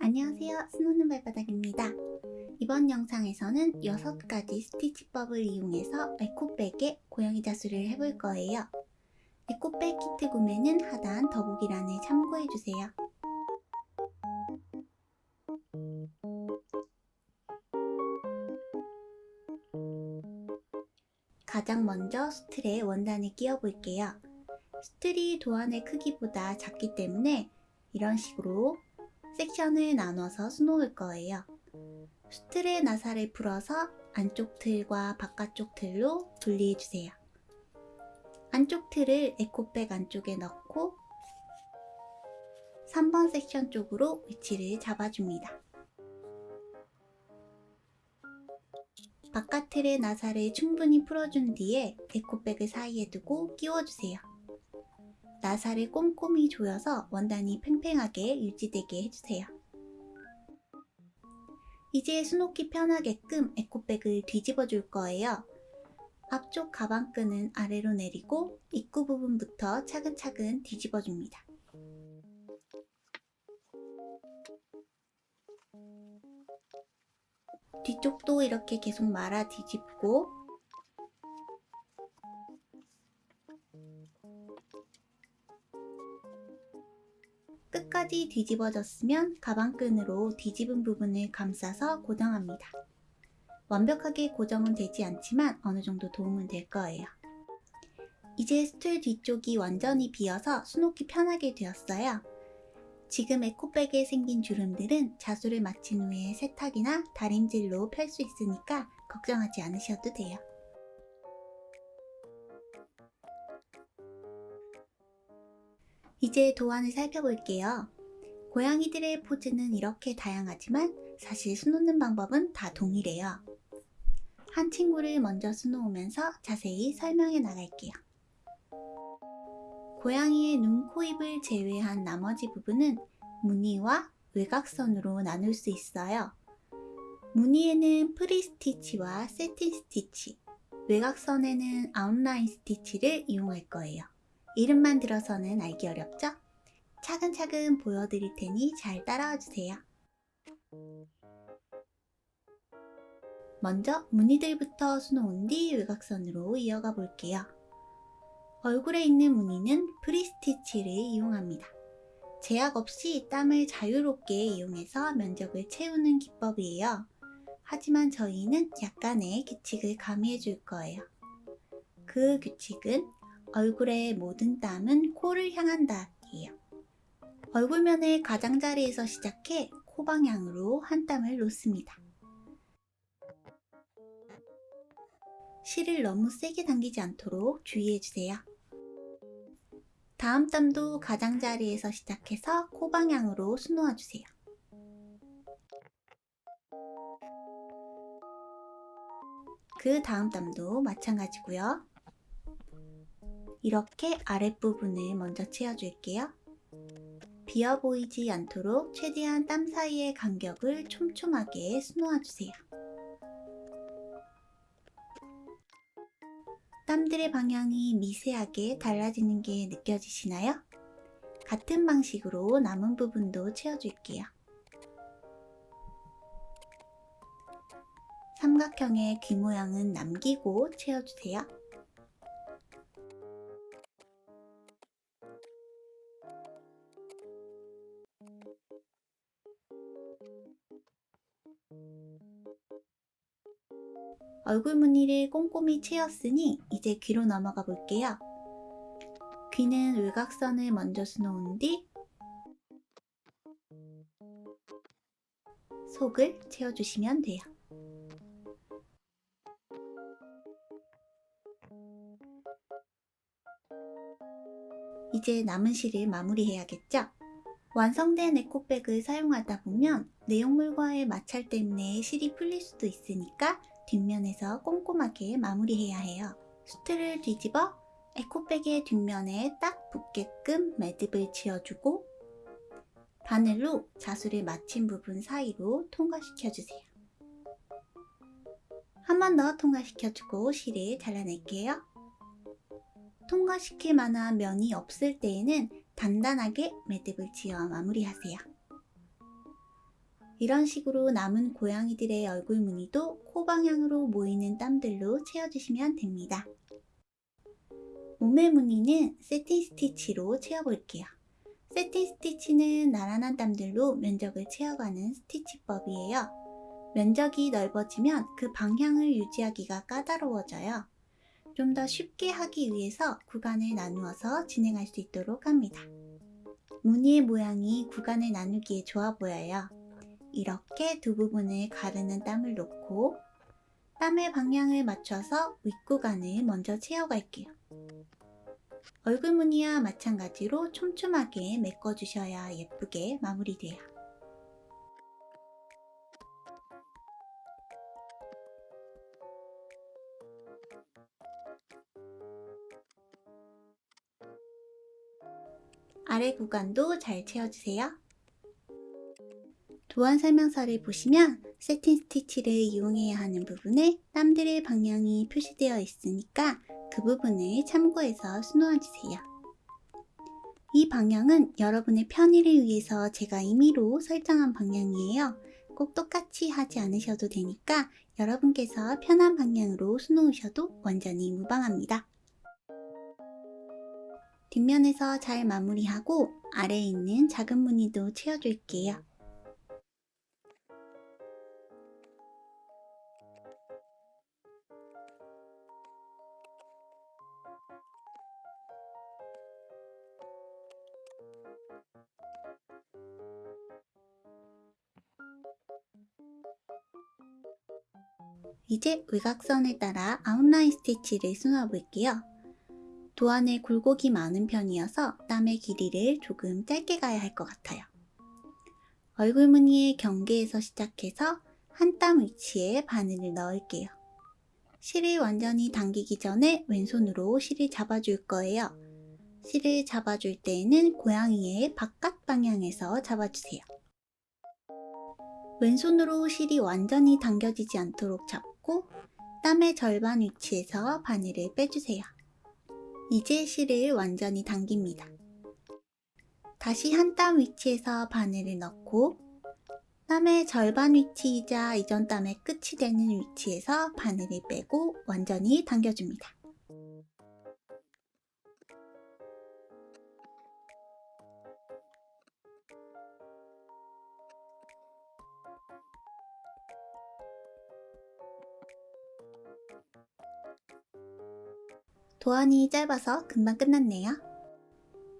안녕하세요. 스노는 발바닥입니다. 이번 영상에서는 6가지 스티치법을 이용해서 에코백에 고양이 자수를 해볼 거예요. 에코백 키트 구매는 하단 더보기란에 참고해주세요. 가장 먼저 수틀에 원단을 끼워 볼게요. 수틀이 도안의 크기보다 작기 때문에 이런 식으로 섹션을 나눠서 수놓을 거예요. 수틀의 나사를 풀어서 안쪽 틀과 바깥쪽 틀로 분리해주세요. 안쪽 틀을 에코백 안쪽에 넣고 3번 섹션 쪽으로 위치를 잡아줍니다. 바깥 틀의 나사를 충분히 풀어준 뒤에 에코백을 사이에 두고 끼워주세요. 나사를 꼼꼼히 조여서 원단이 팽팽하게 유지되게 해주세요. 이제 수놓기 편하게끔 에코백을 뒤집어 줄 거예요. 앞쪽 가방끈은 아래로 내리고 입구 부분부터 차근차근 뒤집어 줍니다. 뒤쪽도 이렇게 계속 말아 뒤집고 끝까지 뒤집어졌으면 가방끈으로 뒤집은 부분을 감싸서 고정합니다. 완벽하게 고정은 되지 않지만 어느 정도 도움은 될 거예요. 이제 스툴 뒤쪽이 완전히 비어서 수놓기 편하게 되었어요. 지금 에코백에 생긴 주름들은 자수를 마친 후에 세탁이나 다림질로 펼 수 있으니까 걱정하지 않으셔도 돼요. 이제 도안을 살펴볼게요. 고양이들의 포즈는 이렇게 다양하지만 사실 수놓는 방법은 다 동일해요. 한 친구를 먼저 수놓으면서 자세히 설명해 나갈게요. 고양이의 눈, 코, 입을 제외한 나머지 부분은 무늬와 외곽선으로 나눌 수 있어요. 무늬에는 free stitch와 satin stitch, 외곽선에는 outline stitch를 이용할 거예요. 이름만 들어서는 알기 어렵죠? 차근차근 보여드릴 테니 잘 따라와 주세요. 먼저 무늬들부터 수놓은 뒤 외곽선으로 이어가 볼게요. 얼굴에 있는 무늬는 프리스티치를 이용합니다. 제약 없이 땀을 자유롭게 이용해서 면적을 채우는 기법이에요. 하지만 저희는 약간의 규칙을 가미해 줄 거예요. 그 규칙은 얼굴의 모든 땀은 코를 향한다 이에요. 얼굴면의 가장자리에서 시작해 코 방향으로 한 땀을 놓습니다. 실을 너무 세게 당기지 않도록 주의해주세요. 다음 땀도 가장자리에서 시작해서 코 방향으로 수놓아주세요. 그 다음 땀도 마찬가지고요. 이렇게 아랫부분을 먼저 채워줄게요. 비어 보이지 않도록 최대한 땀 사이의 간격을 촘촘하게 수놓아주세요. 땀들의 방향이 미세하게 달라지는 게 느껴지시나요? 같은 방식으로 남은 부분도 채워줄게요. 삼각형의 귀 모양은 남기고 채워주세요. 얼굴 무늬를 꼼꼼히 채웠으니 이제 귀로 넘어가 볼게요. 귀는 외곽선을 먼저 수놓은 뒤 속을 채워주시면 돼요. 이제 남은 실을 마무리해야겠죠? 완성된 에코백을 사용하다 보면 내용물과의 마찰 때문에 실이 풀릴 수도 있으니까 뒷면에서 꼼꼼하게 마무리해야 해요. 수트를 뒤집어 에코백의 뒷면에 딱 붙게끔 매듭을 지어주고 바늘로 자수를 마친 부분 사이로 통과시켜주세요. 한 번 더 통과시켜주고 실을 잘라낼게요. 통과시킬 만한 면이 없을 때에는 단단하게 매듭을 지어 마무리하세요. 이런 식으로 남은 고양이들의 얼굴 무늬도 코 방향으로 모이는 땀들로 채워주시면 됩니다. 몸의 무늬는 세틴 스티치로 채워볼게요. 세틴 스티치는 나란한 땀들로 면적을 채워가는 스티치법이에요. 면적이 넓어지면 그 방향을 유지하기가 까다로워져요. 좀 더 쉽게 하기 위해서 구간을 나누어서 진행할 수 있도록 합니다. 무늬의 모양이 구간을 나누기에 좋아 보여요. 이렇게 두 부분을 가르는 땀을 놓고 땀의 방향을 맞춰서 윗구간을 먼저 채워갈게요. 얼굴 무늬와 마찬가지로 촘촘하게 메꿔주셔야 예쁘게 마무리돼요. 아래 구간도 잘 채워주세요. 도안 설명서를 보시면 세틴 스티치를 이용해야 하는 부분에 땀들의 방향이 표시되어 있으니까 그 부분을 참고해서 수놓아주세요. 이 방향은 여러분의 편의를 위해서 제가 임의로 설정한 방향이에요. 꼭 똑같이 하지 않으셔도 되니까 여러분께서 편한 방향으로 수놓으셔도 완전히 무방합니다. 뒷면에서 잘 마무리하고 아래에 있는 작은 무늬도 채워줄게요. 이제 외곽선에 따라 아웃라인 스티치를 수놓아 볼게요. 도안에 굴곡이 많은 편이어서 땀의 길이를 조금 짧게 가야 할 것 같아요. 얼굴 무늬의 경계에서 시작해서 한 땀 위치에 바늘을 넣을게요. 실을 완전히 당기기 전에 왼손으로 실을 잡아줄 거예요. 실을 잡아줄 때에는 고양이의 바깥 방향에서 잡아주세요. 왼손으로 실이 완전히 당겨지지 않도록 잡고 땀의 절반 위치에서 바늘을 빼주세요. 이제 실을 완전히 당깁니다. 다시 한 땀 위치에서 바늘을 넣고 땀의 절반 위치이자 이전 땀의 끝이 되는 위치에서 바늘을 빼고 완전히 당겨줍니다. 도안이 짧아서 금방 끝났네요.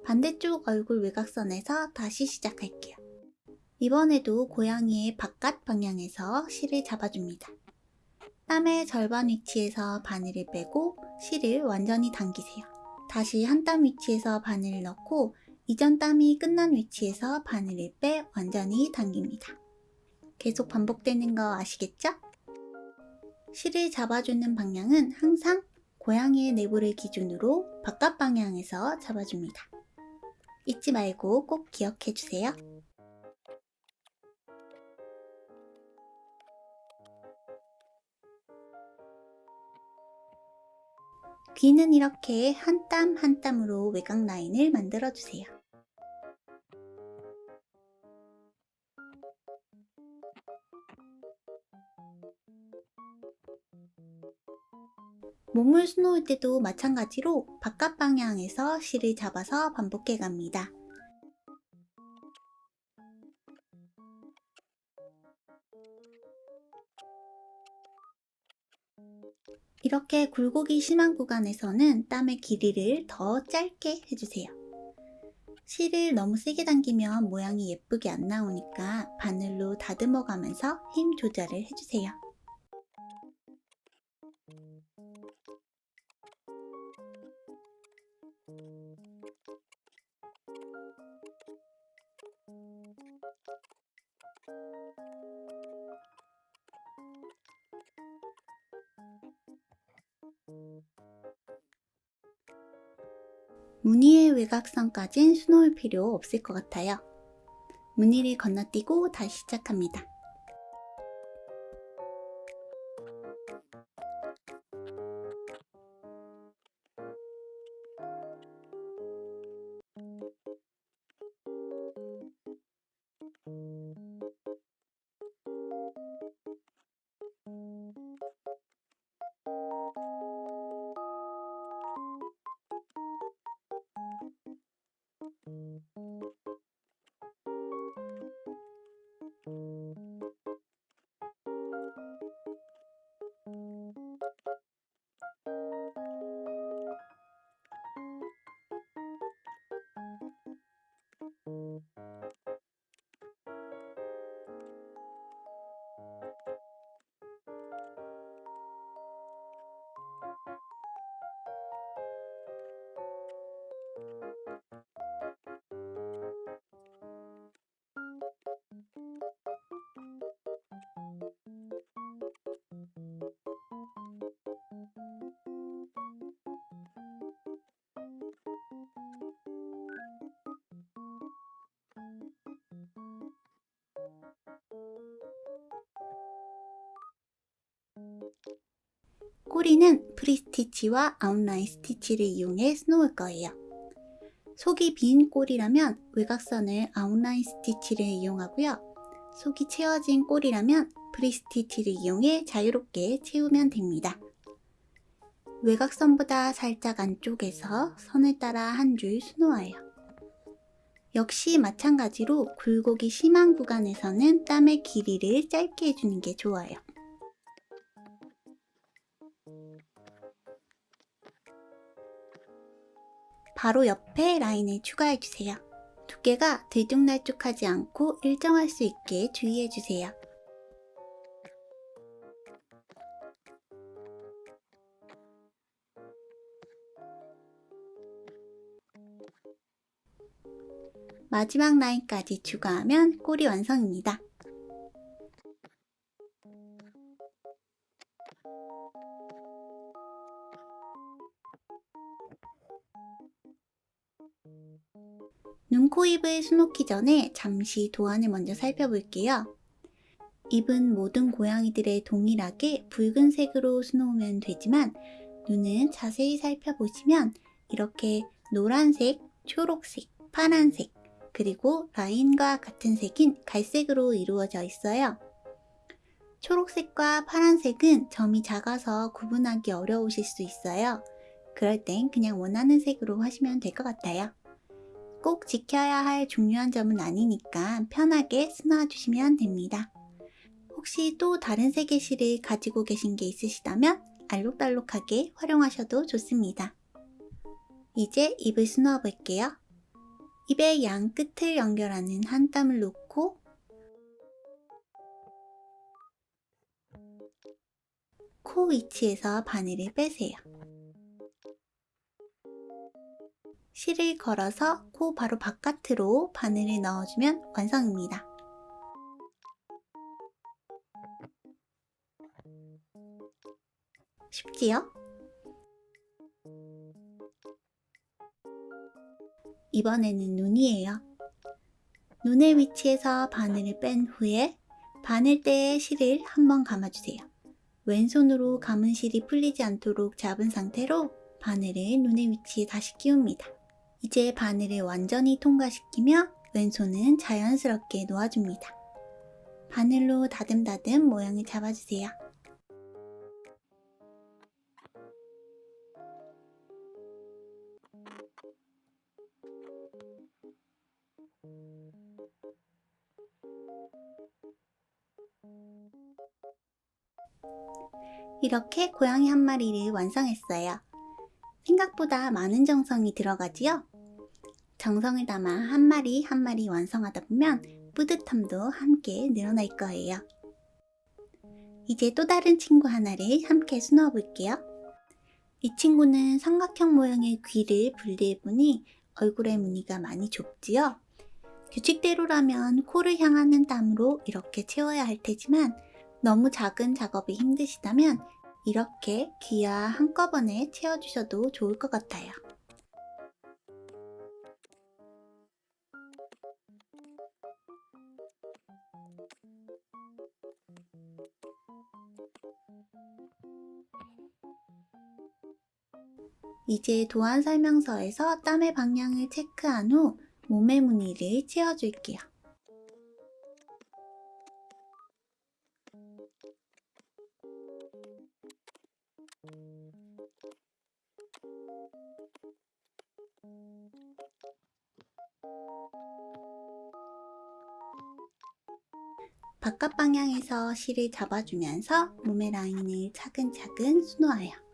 반대쪽 얼굴 외곽선에서 다시 시작할게요. 이번에도 고양이의 바깥 방향에서 실을 잡아줍니다. 땀의 절반 위치에서 바늘을 빼고 실을 완전히 당기세요. 다시 한 땀 위치에서 바늘을 넣고 이전 땀이 끝난 위치에서 바늘을 빼 완전히 당깁니다. 계속 반복되는 거 아시겠죠? 실을 잡아주는 방향은 항상 고양이의 내부를 기준으로 바깥 방향에서 잡아줍니다. 잊지 말고 꼭 기억해 주세요. 귀는 이렇게 한 땀 한 땀으로 외곽 라인을 만들어 주세요. 몸을 수놓을 때도 마찬가지로 바깥 방향에서 실을 잡아서 반복해 갑니다. 이렇게 굴곡이 심한 구간에서는 땀의 길이를 더 짧게 해주세요. 실을 너무 세게 당기면 모양이 예쁘게 안 나오니까 바늘로 다듬어 가면서 힘 조절을 해주세요. 외곽선까진 수놓을 필요 없을 것 같아요. 무늬를 건너뛰고 다시 시작합니다. 꼬리는 free stitch와 outline stitch를 이용해 수놓을 거예요. 속이 빈 꼬리라면 외곽선을 outline stitch를 이용하고요. 속이 채워진 꼬리라면 free stitch를 이용해 자유롭게 채우면 됩니다. 외곽선보다 살짝 안쪽에서 선을 따라 한 줄 수놓아요. 역시 마찬가지로 굴곡이 심한 구간에서는 땀의 길이를 짧게 해주는 게 좋아요. 바로 옆에 라인을 추가해주세요. 두께가 들쭉날쭉하지 않고 일정할 수 있게 주의해주세요. 마지막 라인까지 추가하면 꼬리 완성입니다. 눈, 코, 입을 수놓기 전에 잠시 도안을 먼저 살펴볼게요. 입은 모든 고양이들의 동일하게 붉은색으로 수놓으면 되지만 눈은 자세히 살펴보시면 이렇게 노란색, 초록색, 파란색, 그리고 라인과 같은 색인 갈색으로 이루어져 있어요. 초록색과 파란색은 점이 작아서 구분하기 어려우실 수 있어요. 그럴 땐 그냥 원하는 색으로 하시면 될 것 같아요. 꼭 지켜야 할 중요한 점은 아니니까 편하게 쓰놔주시면 됩니다. 혹시 또 다른 색의 실을 가지고 계신 게 있으시다면 알록달록하게 활용하셔도 좋습니다. 이제 입을 수놓아 볼게요. 입의 양 끝을 연결하는 한 땀을 놓고 코 위치에서 바늘을 빼세요. 실을 걸어서 코 바로 바깥으로 바늘을 넣어주면 완성입니다. 쉽지요? 이번에는 눈이에요. 눈의 위치에서 바늘을 뺀 후에 바늘대에 실을 한번 감아주세요. 왼손으로 감은 실이 풀리지 않도록 잡은 상태로 바늘을 눈의 위치에 다시 끼웁니다. 이제 바늘을 완전히 통과시키며 왼손은 자연스럽게 놓아줍니다. 바늘로 다듬다듬 모양을 잡아주세요. 이렇게 고양이 한 마리를 완성했어요. 생각보다 많은 정성이 들어가지요? 정성을 담아 한 마리 한 마리 완성하다 보면 뿌듯함도 함께 늘어날 거예요. 이제 또 다른 친구 하나를 함께 수놓아 볼게요. 이 친구는 삼각형 모양의 귀를 분리해보니 얼굴의 무늬가 많이 좁지요? 규칙대로라면 코를 향하는 땀으로 이렇게 채워야 할 테지만 너무 작은 작업이 힘드시다면 이렇게 귀와 한꺼번에 채워주셔도 좋을 것 같아요. 이제 도안 설명서에서 땀의 방향을 체크한 후 몸의 무늬를 채워줄게요. 바깥 방향에서 실을 잡아주면서 몸의 라인을 차근차근 수놓아요.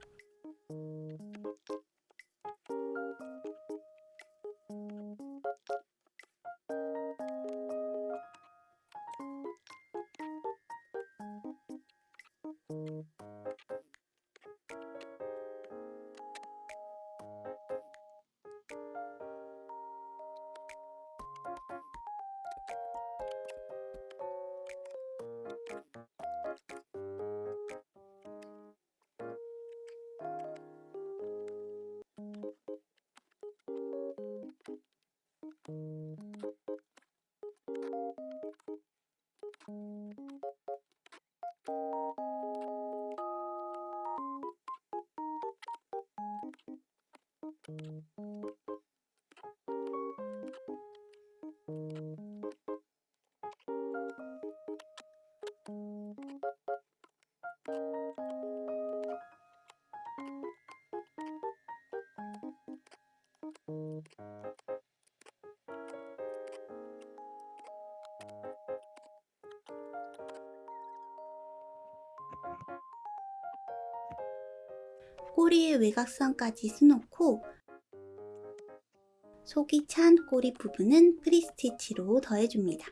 꼬리의 외곽선까지 수놓고 속이 찬 꼬리 부분은 프리스티치로 더해줍니다.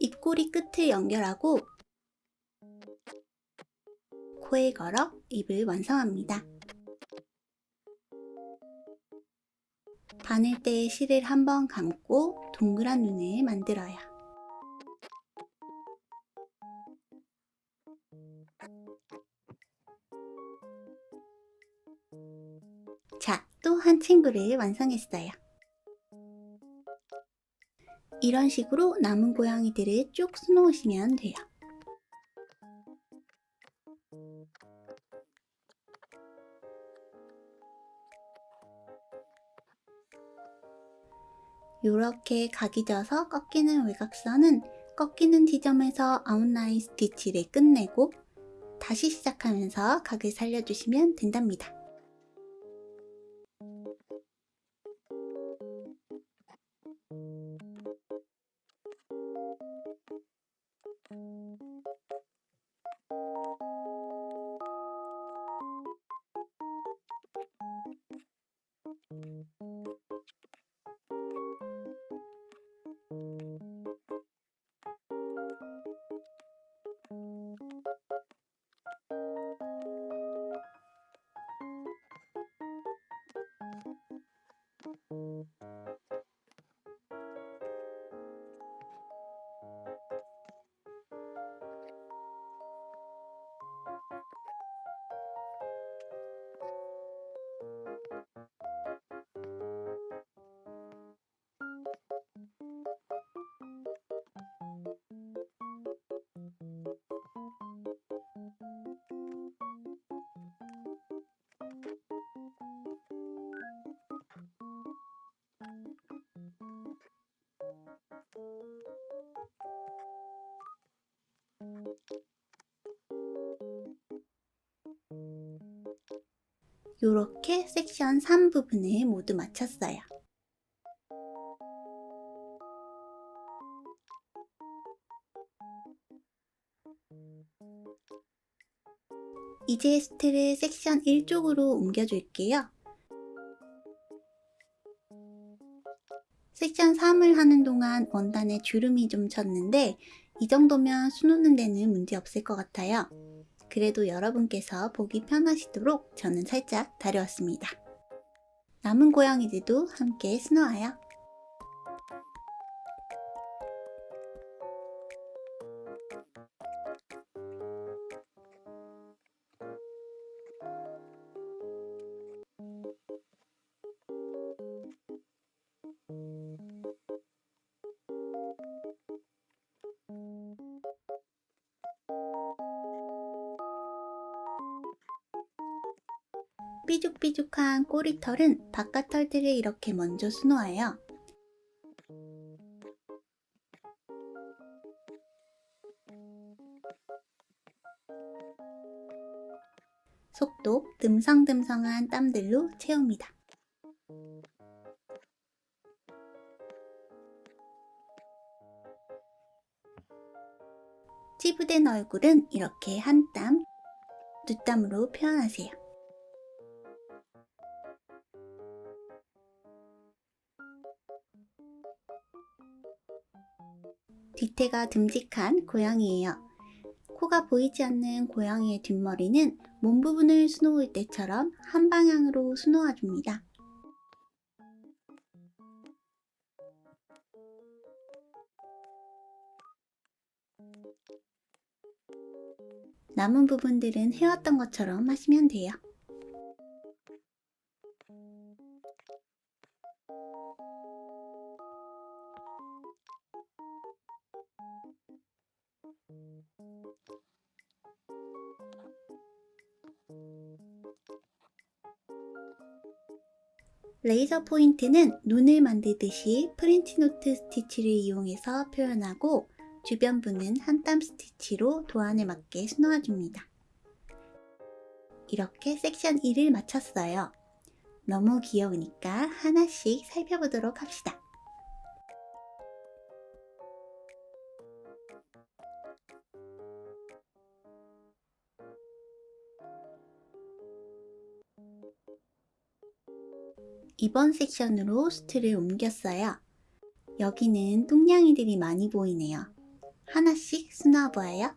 입꼬리 끝을 연결하고 코에 걸어 입을 완성합니다. 바늘 때 실을 한번 감고 동그란 눈을 만들어요. 자, 또 한 친구를 완성했어요. 이런 식으로 남은 고양이들을 쭉 수놓으시면 돼요. 이렇게 각이 져서 꺾이는 외곽선은 꺾이는 지점에서 아웃라인 스티치를 끝내고 다시 시작하면서 각을 살려주시면 된답니다. 이렇게 섹션 3 부분을 모두 마쳤어요. 이제 스트를 섹션 1 쪽으로 옮겨줄게요. 섹션 3을 하는 동안 원단에 주름이 좀 쳤는데 이 정도면 수놓는 데는 문제 없을 것 같아요. 그래도 여러분께서 보기 편하시도록 저는 살짝 다려왔습니다. 남은 고양이들도 함께 수놓아요. 삐죽삐죽한 꼬리털은 바깥 털들을 이렇게 먼저 수놓아요. 속도 듬성듬성한 땀들로 채웁니다. 찌부된 얼굴은 이렇게 한 땀, 두 땀으로 표현하세요. 뒤태가 듬직한 고양이에요. 코가 보이지 않는 고양이의 뒷머리는 몸 부분을 수놓을 때처럼 한 방향으로 수놓아 줍니다. 남은 부분들은 해왔던 것처럼 하시면 돼요. 레이저 포인트는 눈을 만들듯이 프린트노트 스티치를 이용해서 표현하고 주변부는 한땀 스티치로 도안에 맞게 수놓아줍니다. 이렇게 섹션 1을 마쳤어요. 너무 귀여우니까 하나씩 살펴보도록 합시다. 이번 섹션으로 수트를 옮겼어요. 여기는 뚱냥이들이 많이 보이네요. 하나씩 수놓아보아요.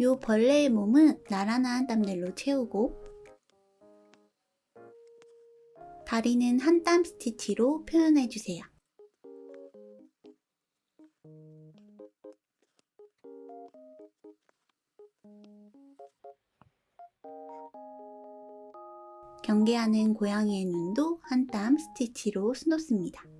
요 벌레의 몸은 나란한 땀들로 채우고 다리는 한 땀 스티치로 표현해주세요. 경계하는 고양이의 눈도 한 땀 스티치로 수놓습니다.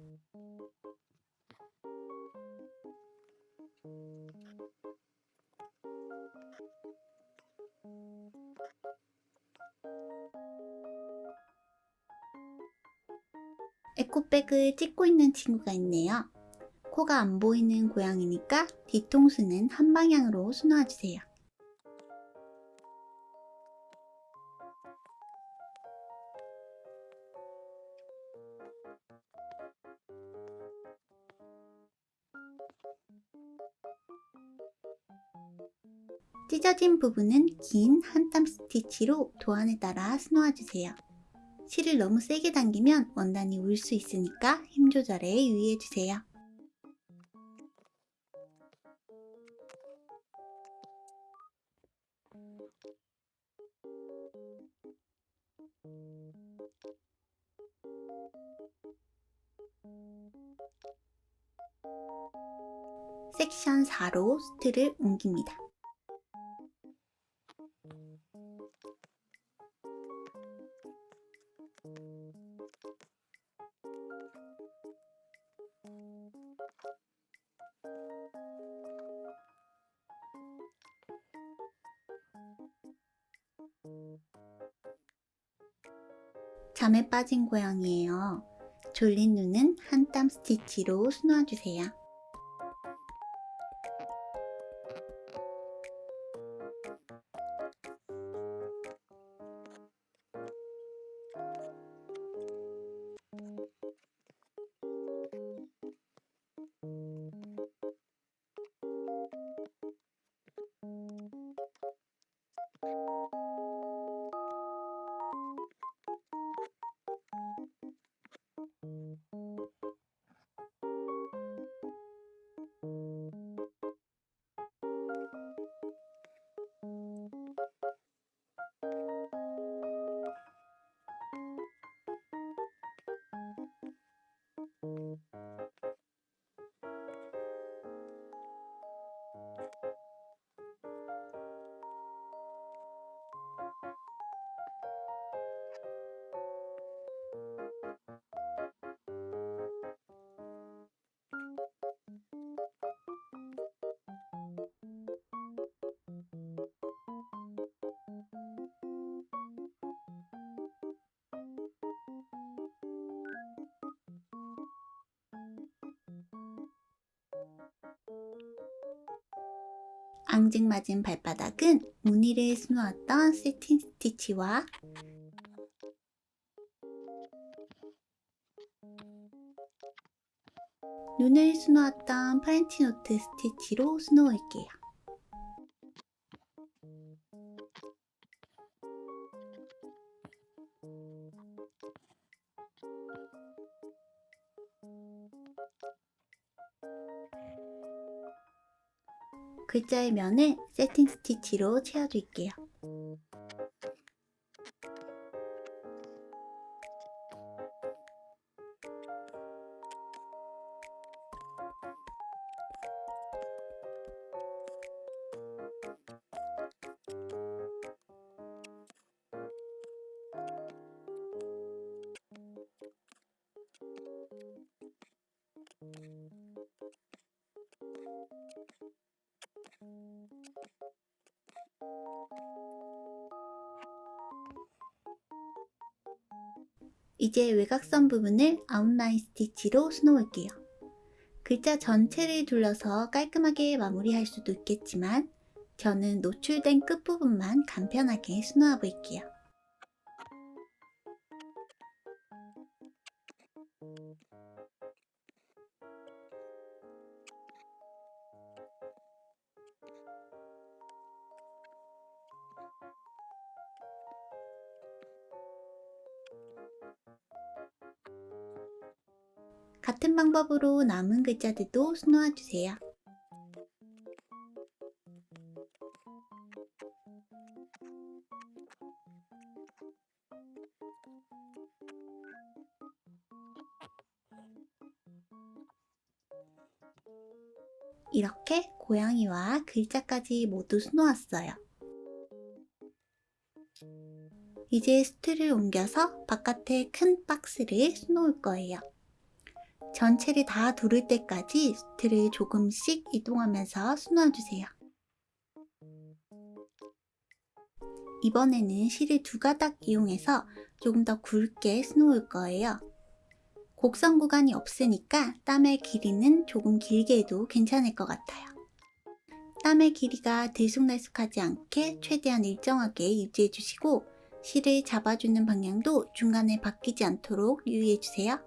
에코백을 찍고 있는 친구가 있네요. 코가 안 보이는 고양이니까 뒤통수는 한 방향으로 수놓아주세요. 찢어진 부분은 긴 한땀 스티치로 도안에 따라 수놓아주세요. 실을 너무 세게 당기면 원단이 울 수 있으니까 힘 조절에 유의해주세요. 섹션 4로 수트를 옮깁니다. 잠에 빠진 고양이에요. 졸린 눈은 한 땀 스티치로 수놓아주세요. 앙증맞은 발바닥은 무늬를 수놓았던 새틴 스티치와 눈을 수놓았던 French knot 스티치로 수놓을게요. 글자의 면을 세팅 스티치로 채워줄게요. 이제 외곽선 부분을 아웃라인 스티치로 수놓을게요. 글자 전체를 둘러서 깔끔하게 마무리할 수도 있겠지만 저는 노출된 끝부분만 간편하게 수놓아 볼게요. 같은 방법으로 남은 글자들도 수놓아 주세요. 이렇게 고양이와 글자까지 모두 수놓았어요. 이제 스트를 옮겨서 바깥에 큰 박스를 수놓을 거예요. 전체를 다 두를 때까지 스트를 조금씩 이동하면서 수놓아주세요. 이번에는 실을 두 가닥 이용해서 조금 더 굵게 수놓을 거예요. 곡선 구간이 없으니까 땀의 길이는 조금 길게 해도 괜찮을 것 같아요. 땀의 길이가 들쑥날쑥하지 않게 최대한 일정하게 유지해 주시고 실을 잡아주는 방향도 중간에 바뀌지 않도록 유의해 주세요.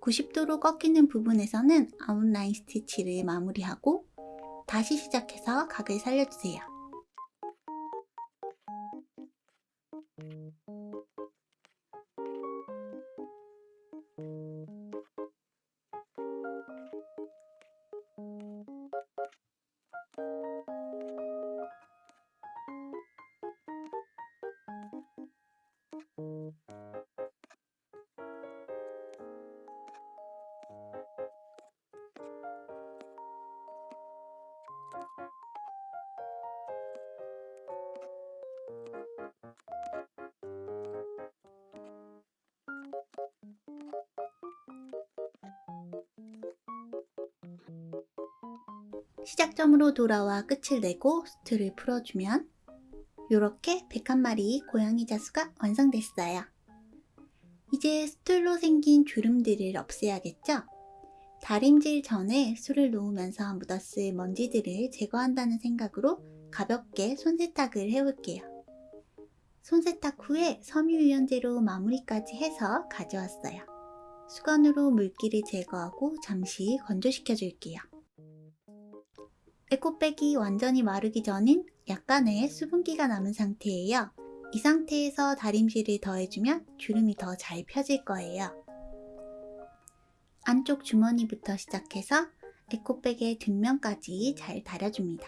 (90도로) 꺾이는 부분에서는 아웃라인 스티치를 마무리하고 다시 시작해서 각을 살려주세요. 시작점으로 돌아와 끝을 내고 수틀을 풀어주면 이렇게 101마리 고양이 자수가 완성됐어요. 이제 수틀로 생긴 주름들을 없애야겠죠? 다림질 전에 수를 놓으면서 묻었을 먼지들을 제거한다는 생각으로 가볍게 손세탁을 해올게요. 손세탁 후에 섬유유연제로 마무리까지 해서 가져왔어요. 수건으로 물기를 제거하고 잠시 건조시켜 줄게요. 에코백이 완전히 마르기 전인 약간의 수분기가 남은 상태예요. 이 상태에서 다림질을 더해주면 주름이 더 잘 펴질 거예요. 안쪽 주머니부터 시작해서 에코백의 뒷면까지 잘 다려줍니다.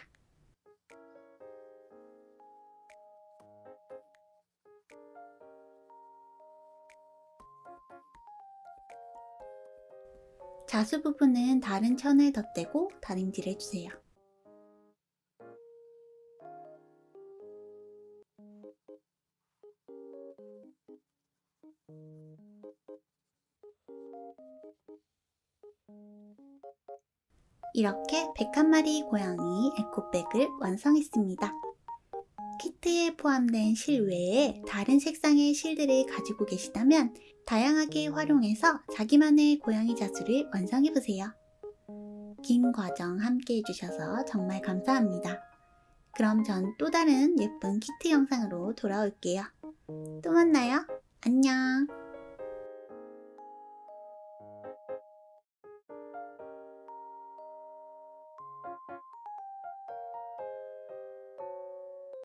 자수 부분은 다른 천을 덧대고 다림질 해주세요. 이렇게 101마리 고양이 에코백을 완성했습니다. 키트에 포함된 실 외에 다른 색상의 실들을 가지고 계시다면 다양하게 활용해서 자기만의 고양이 자수를 완성해보세요. 긴 과정 함께 해주셔서 정말 감사합니다. 그럼 전 또 다른 예쁜 키트 영상으로 돌아올게요. 또 만나요. 안녕.